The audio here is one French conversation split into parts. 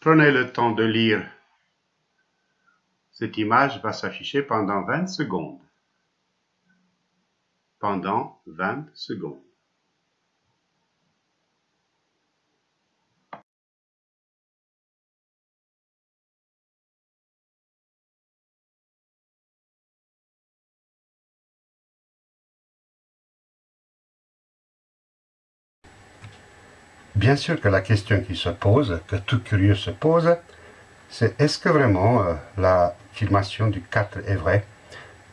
Prenez le temps de lire. Cette image va s'afficher pendant 20 secondes. Pendant 20 secondes. Bien sûr que la question qui se pose, que tout curieux se pose, c'est est-ce que vraiment euh, l'affirmation du 4 est vraie?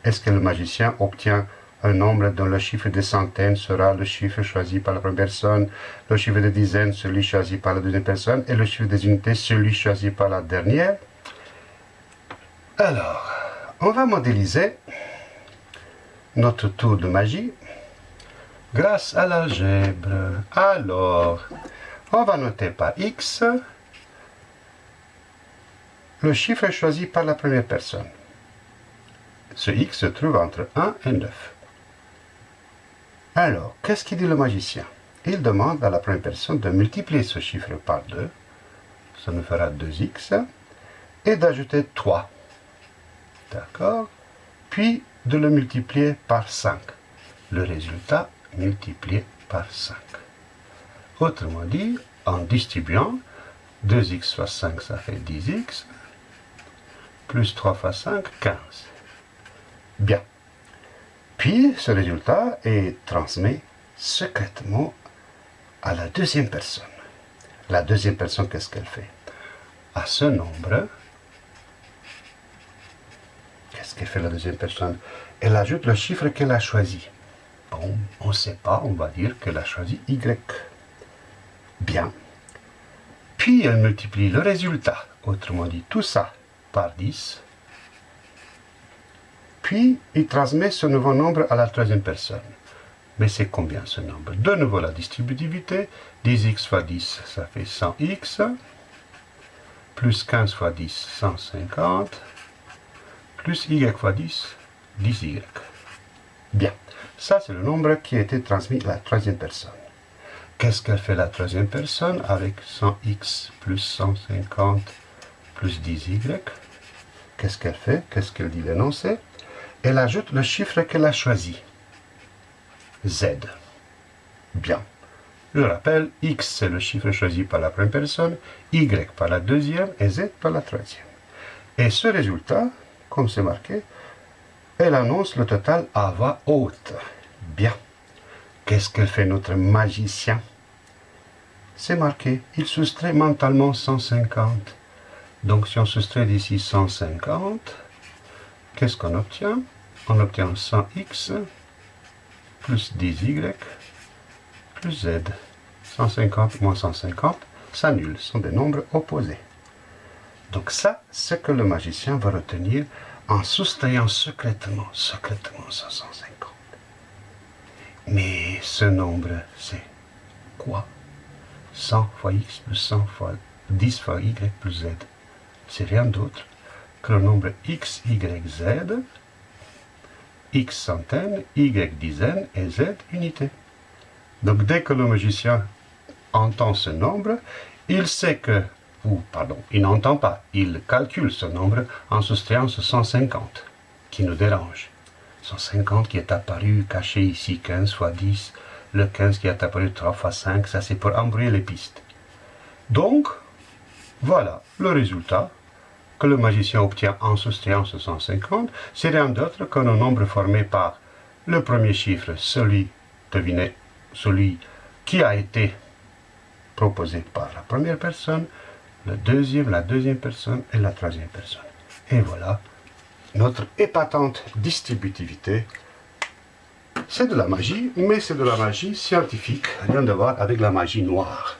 Est-ce que le magicien obtient un nombre dont le chiffre de centaines sera le chiffre choisi par la première personne, le chiffre de dizaines celui choisi par la deuxième personne, et le chiffre des unités celui choisi par la dernière? Alors, on va modéliser notre tour de magie grâce à l'algèbre. Alors, on va noter par x le chiffre choisi par la première personne. Ce x se trouve entre 1 et 9. Alors, qu'est-ce qu'il dit le magicien? Il demande à la première personne de multiplier ce chiffre par 2, ça nous fera 2x, et d'ajouter 3. D'accord Puis de le multiplier par 5. Le résultat multiplié par 5. Autrement dit, en distribuant, 2x fois 5, ça fait 10x, plus 3 fois 5, 15. Bien. Puis, ce résultat est transmis secrètement à la deuxième personne. La deuxième personne, qu'est-ce qu'elle fait? À ce nombre, qu'est-ce qu'elle fait la deuxième personne? Elle ajoute le chiffre qu'elle a choisi. On ne sait pas, on va dire qu'elle a choisi Y. Bien. Puis elle multiplie le résultat, autrement dit tout ça, par 10. Puis il transmet ce nouveau nombre à la troisième personne. Mais c'est combien ce nombre? De nouveau la distributivité. 10x fois 10, ça fait 100x. Plus 15 fois 10, 150. Plus y fois 10, 10y. Bien. Ça, c'est le nombre qui a été transmis à la troisième personne. Qu'est-ce qu'elle fait la troisième personne avec 100x plus 150 plus 10y Qu'est-ce qu'elle fait? Qu'est-ce qu'elle dit l'énoncé Elle ajoute le chiffre qu'elle a choisi. Z. Bien. Je rappelle, x c'est le chiffre choisi par la première personne, y par la deuxième et z par la troisième. Et ce résultat, comme c'est marqué, elle annonce le total à voix haute. Bien. Qu'est-ce qu'elle fait notre magicien? C'est marqué, il soustrait mentalement 150. Donc si on soustrait d'ici 150, qu'est-ce qu'on obtient? On obtient 100x plus 10y plus z. 150 moins 150 s'annulent, sont des nombres opposés. Donc ça, c'est que le magicien va retenir en soustrayant secrètement, secrètement 150. Mais ce nombre, c'est quoi? 100 fois x plus 100 fois 10 fois y plus z. C'est rien d'autre que le nombre x, y, z, x centaines, y dizaines et z unités. Donc dès que le magicien entend ce nombre, il sait que, pardon, il n'entend pas, il calcule ce nombre en soustrayant ce 150 qui nous dérange. 150 qui est apparu caché ici, 15 fois 10, le 15 qui est apparu 3 fois 5, ça c'est pour embrouiller les pistes. Donc, voilà le résultat que le magicien obtient en soustrayant ce 150, c'est rien d'autre qu'un nombre formé par le premier chiffre, celui, devinez, celui qui a été proposé par la première personne, le deuxième, la deuxième personne et la troisième personne. Et voilà notre épatante distributivité. C'est de la magie, mais c'est de la magie scientifique, rien de voir avec la magie noire.